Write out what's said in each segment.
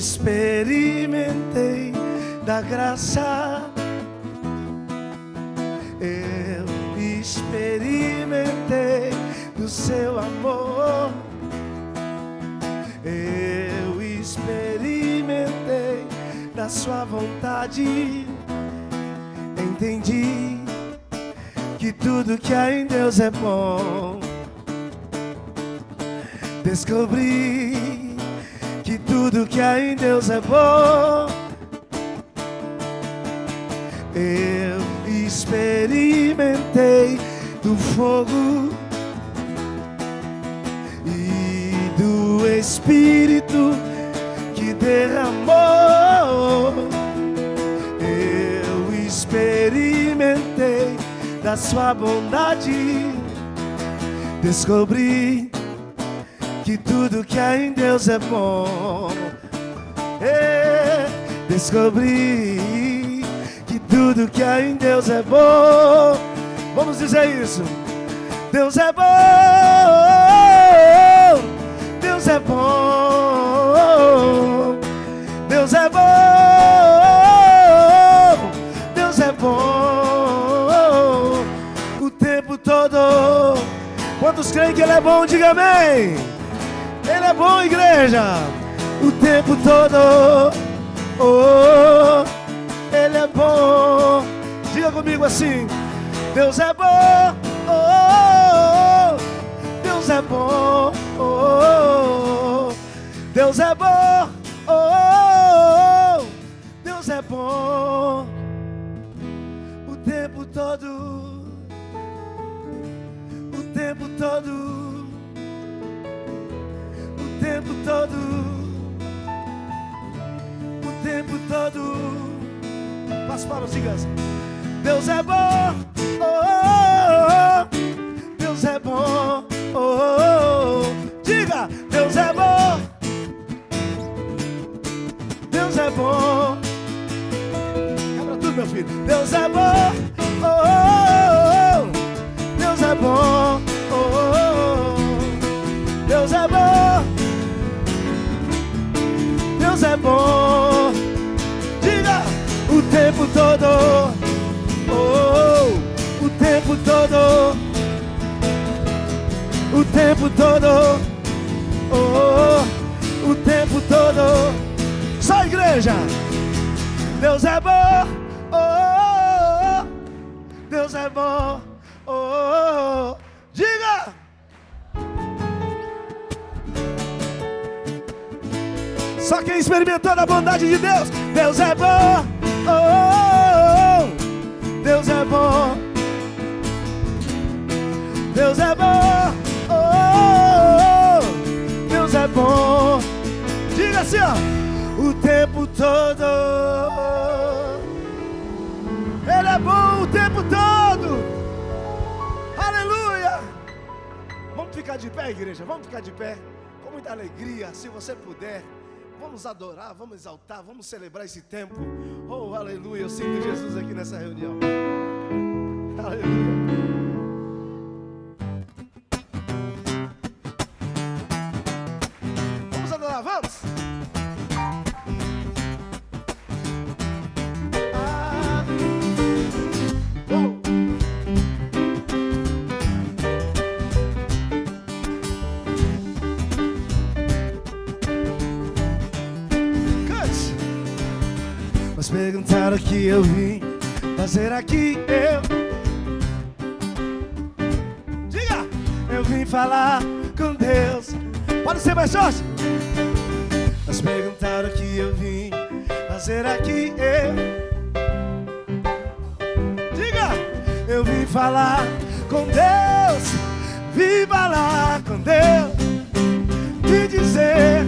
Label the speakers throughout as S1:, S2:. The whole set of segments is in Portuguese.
S1: experimentei da graça. Eu experimentei do seu amor. Eu experimentei da sua vontade. Entendi que tudo que há em Deus é bom. Descobri que tudo que há em Deus é bom. Eu experimentei do fogo e do Espírito que derramou. Eu experimentei da sua bondade, descobri que tudo que há em Deus é bom. Descobri que tudo que há em Deus é bom. Vamos dizer isso. Deus é bom. Deus é bom. Deus é bom. Deus é bom. O tempo todo. Quantos creem que Ele é bom? Diga amém. Ele é bom, igreja. O tempo todo. Oh, Ele é bom. Diga comigo assim. Deus é bom. Oh, Deus é bom. Oh, Deus é bom. Oh, Deus é bom. O tempo todo. O tempo todo todo. Passo para os digas. Deus é bom, oh, oh, oh. Deus é bom, oh, oh, oh. diga, Deus é bom, Deus é bom. Quebra tudo, meu filho. Deus é bom, oh, oh, oh. Deus é bom. Deus é bom. Deus é bom. Todo. Oh, o tempo todo. O tempo todo. Oh, o tempo todo. Só igreja. Deus é bom. Oh, Deus é bom. Oh, diga. Só quem experimentou da bondade de Deus, Deus é bom. Oh. Deus é bom. Deus é bom. Oh. Deus é bom. Diga assim, ó, o tempo todo. Ele é bom o tempo todo. Aleluia. Vamos ficar de pé, igreja. Vamos ficar de pé. Com muita alegria, se você puder. Vamos adorar, vamos exaltar, vamos celebrar esse tempo. Oh, aleluia. Eu sinto Jesus aqui nessa reunião. Aleluia. Perguntaram o que eu vim fazer aqui. Eu. Diga! Eu vim falar com Deus. Pode ser mais forte? Mas perguntaram o que eu vim fazer aqui. Eu. Diga! Eu vim falar com Deus. Vim falar com Deus. Vim dizer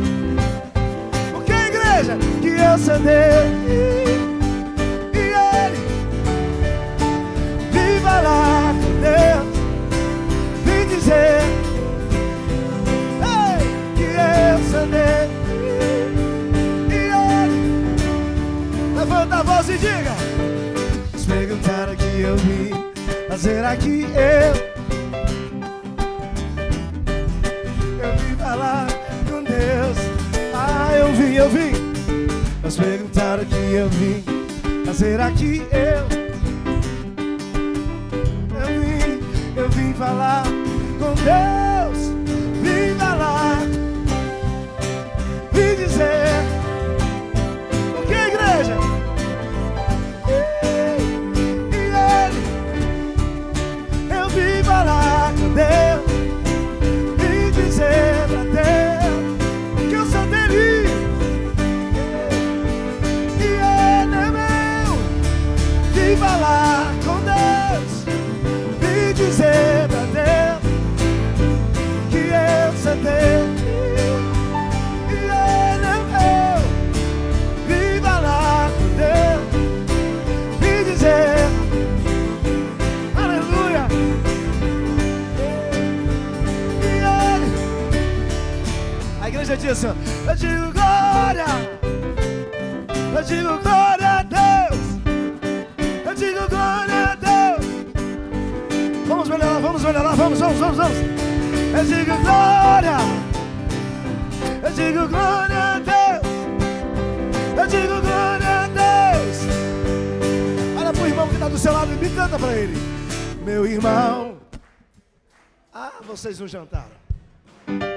S1: porque a igreja que eu sou dele Deus diga. Se perguntaram que eu vim Fazer aqui eu? Eu vim falar com Deus. Ah, eu vim, eu vim Mas perguntaram que eu vim Fazer aqui eu? Eu vim, eu vim falar com Deus. vocês não jantaram?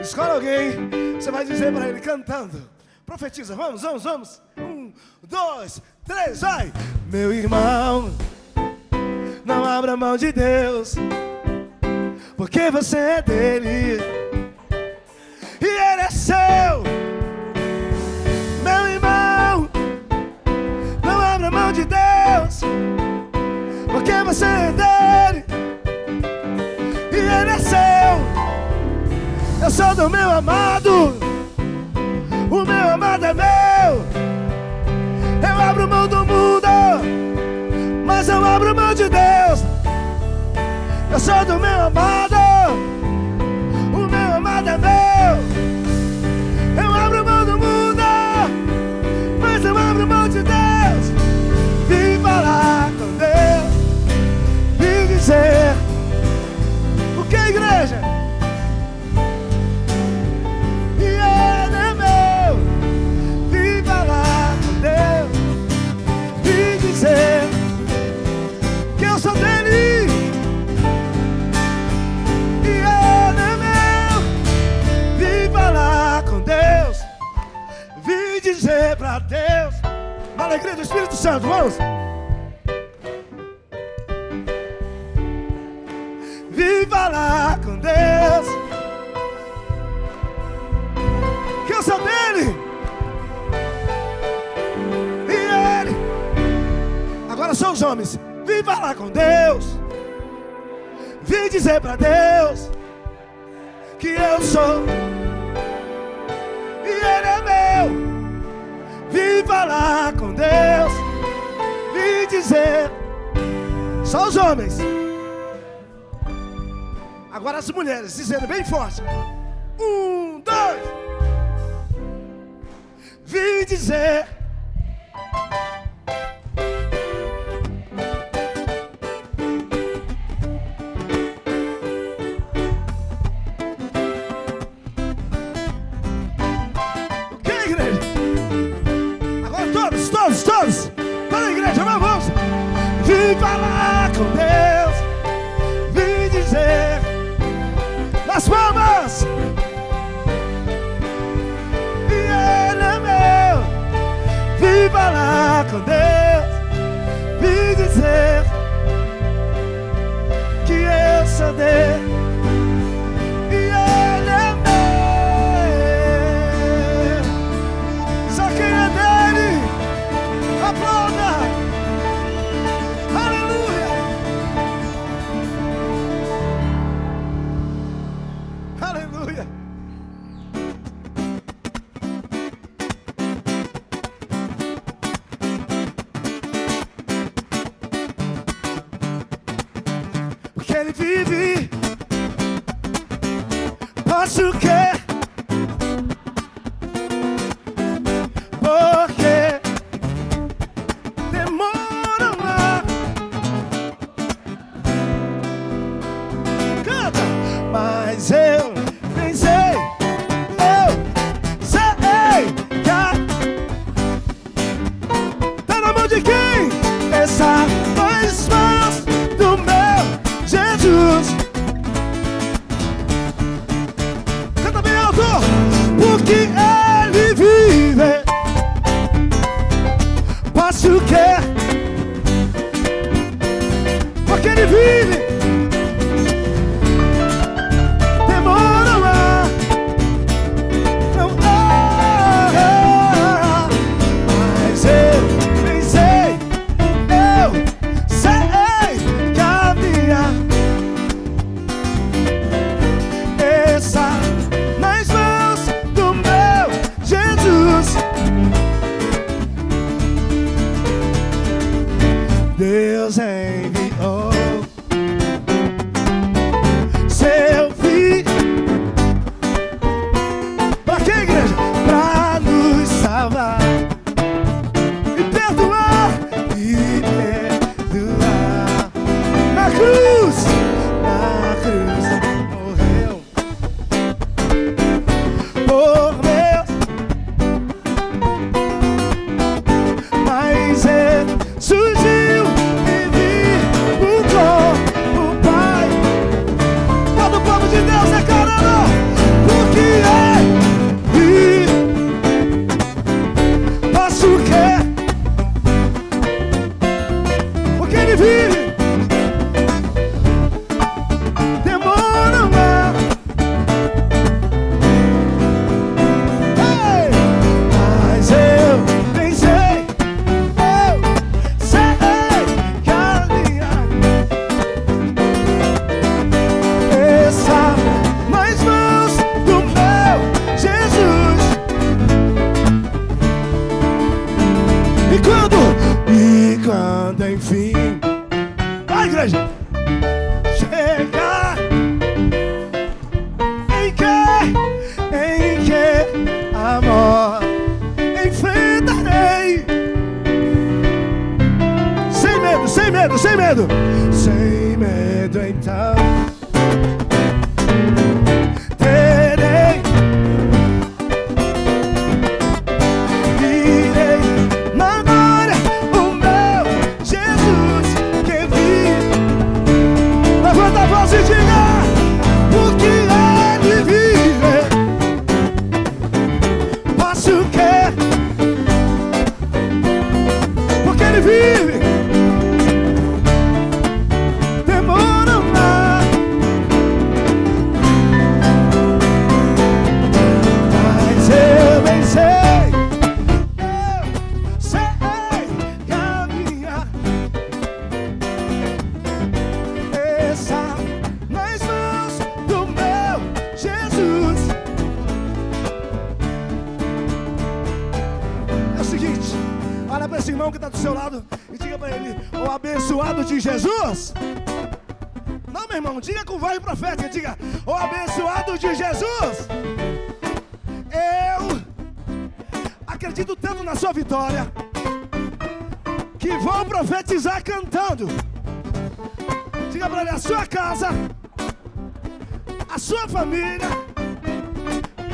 S1: Escolha alguém, você vai dizer para ele cantando. Profetiza, vamos, vamos, vamos. Um, dois, três, vai! Meu irmão, não abra mão de Deus, porque você é dele e ele é seu. Meu irmão, não abra mão de Deus, porque você é dele. sou do meu amado. O meu amado é meu. Eu abro mão do mundo Mas eu abro mão de Deus. Eu sou do meu amado. Santo, vamos! Viva lá com Deus. Que eu sou dele. E ele. Agora são os homens. Viva lá com Deus. Vim dizer pra Deus Que eu sou. E ele é meu. Viva lá Só os homens. Agora as mulheres, dizendo bem forte. Um, dois. Vim dizer de mas eu 对头。Olha para esse irmão que está do seu lado e diga para ele: O abençoado de Jesus. Não, meu irmão, diga com voz profética: Diga, O abençoado de Jesus. Eu acredito tanto na sua vitória que vou profetizar cantando. Diga para ele: A sua casa, a sua família,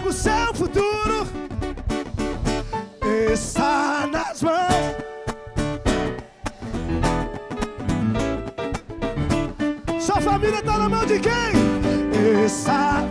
S1: o seu futuro está nas mãos. vida tá na mão de quem? Essa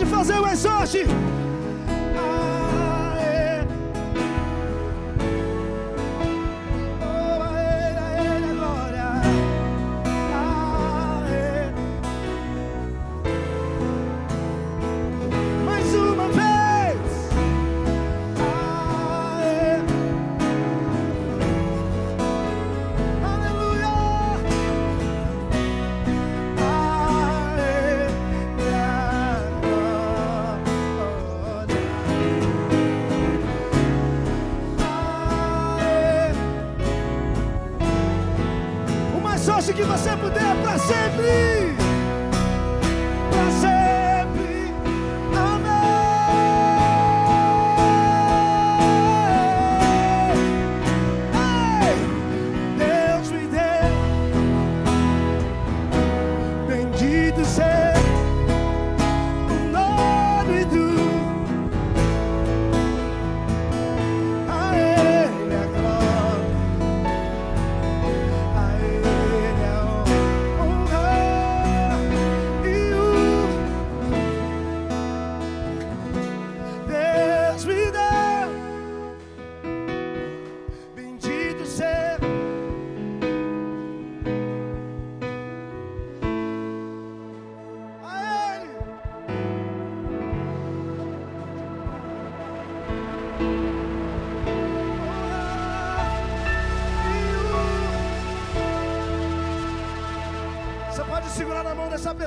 S1: pode fazer o exorte.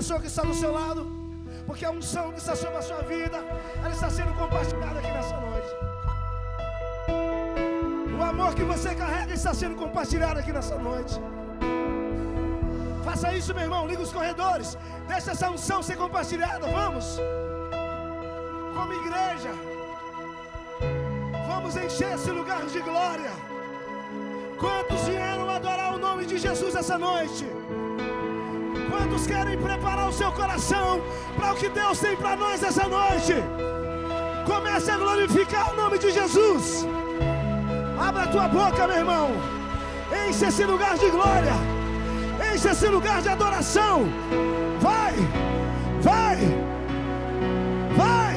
S1: Pessoa que está do seu lado, porque a unção que está sobre a sua vida, ela está sendo compartilhada aqui nessa noite. O amor que você carrega está sendo compartilhado aqui nessa noite. Faça isso, meu irmão. Liga os corredores. Deixa essa unção ser compartilhada. Vamos. Como igreja, vamos encher esse lugar de glória. Quantos vieram adorar o nome de Jesus essa noite? Quantos querem preparar o seu coração para o que Deus tem para nós essa noite? Comece a glorificar o nome de Jesus. Abra a tua boca, meu irmão. Enche esse lugar de glória. Enche esse lugar de adoração. Vai, vai, vai.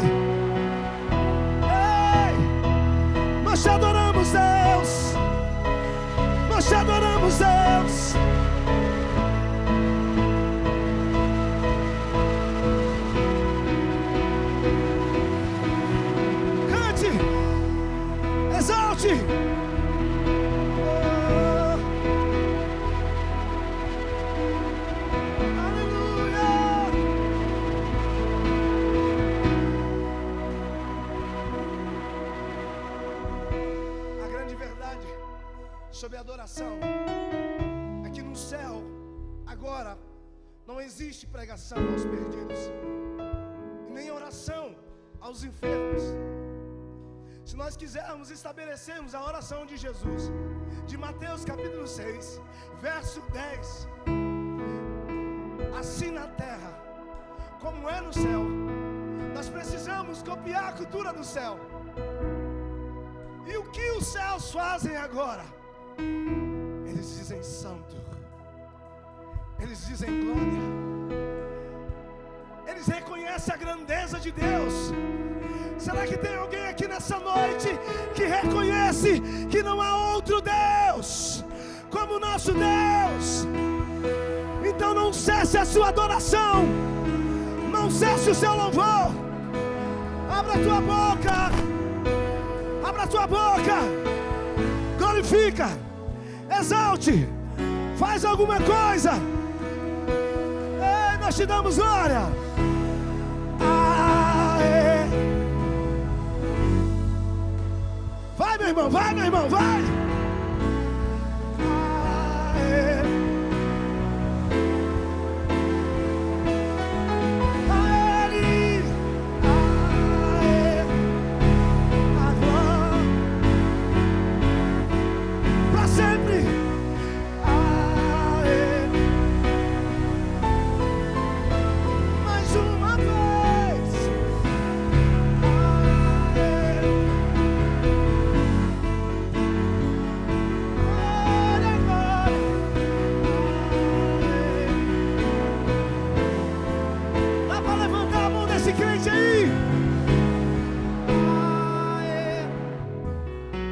S1: Ei, nós te adoramos, existe pregação aos perdidos, nem oração aos enfermos. Se nós quisermos estabelecermos a oração de Jesus, de Mateus capítulo 6, verso 10, assim na terra, como é no céu, nós precisamos copiar a cultura do céu. E o que os céus fazem agora? Eles dizem santo, eles dizem glória, eles reconhecem a grandeza de Deus. Será que tem alguém aqui nessa noite que reconhece que não há outro Deus como o nosso Deus? Então não cesse a sua adoração, não cesse o seu louvor. Abra a tua boca, abra a tua boca, glorifica, exalte, faz alguma coisa. Ei, nós te damos glória. Meu irmão, vai, meu irmão, vai.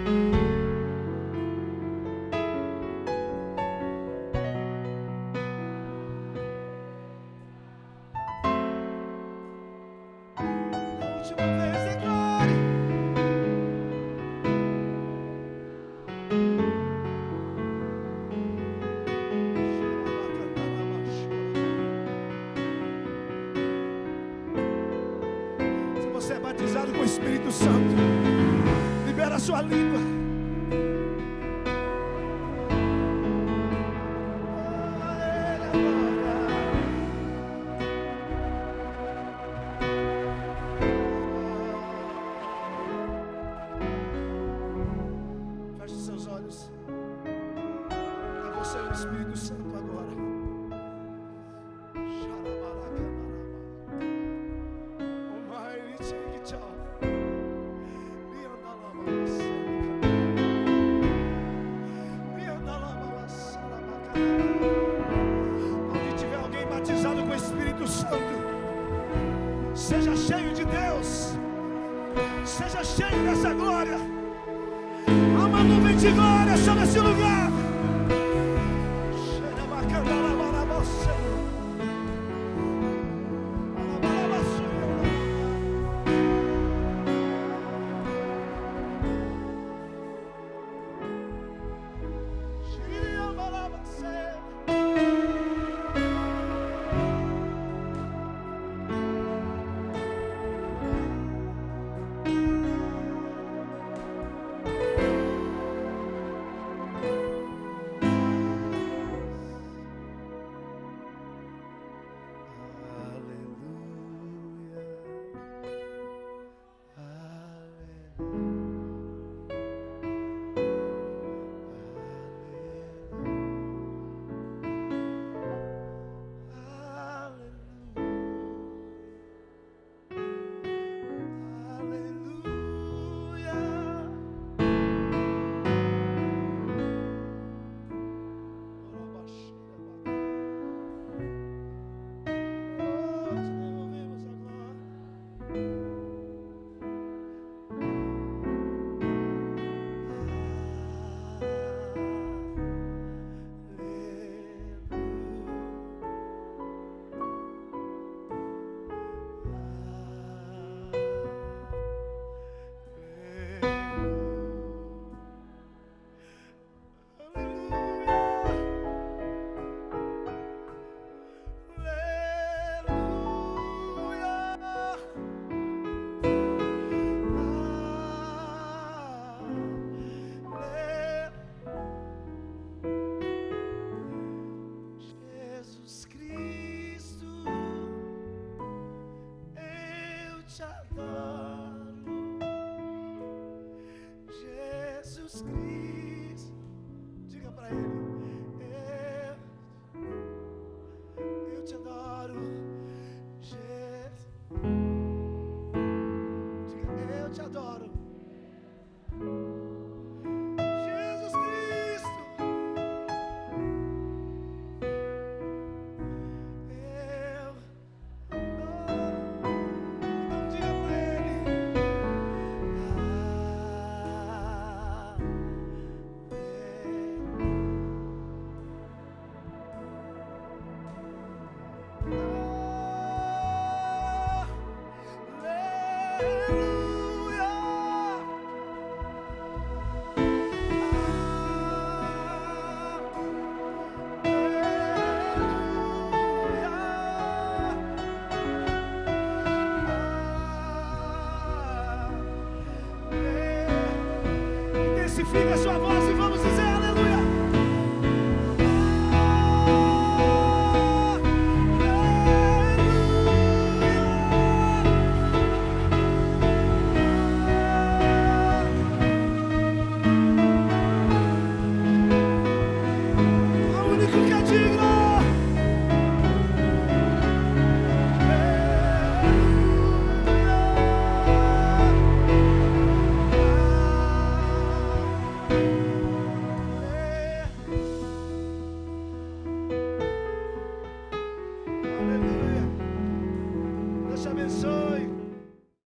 S1: A a sua língua. Feche seus olhos. Você o Espírito Santo agora. Amplifica a sua voz e vamos.